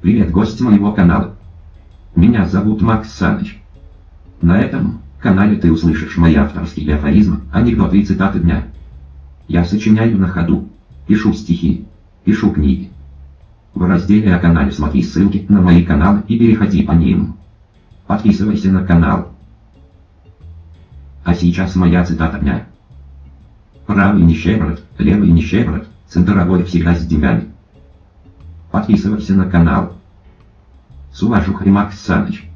Привет, гость моего канала. Меня зовут Макс Саныч. На этом канале ты услышишь мои авторские афоризмы, анекдоты и цитаты дня. Я сочиняю на ходу, пишу стихи, пишу книги. В разделе о канале смотри ссылки на мои каналы и переходи по ним. Подписывайся на канал. А сейчас моя цитата дня. Правый нищеброд, левый нищеброд, центровой всегда с деньгами. Подписывайся на канал. Суважух Римакс Саныч.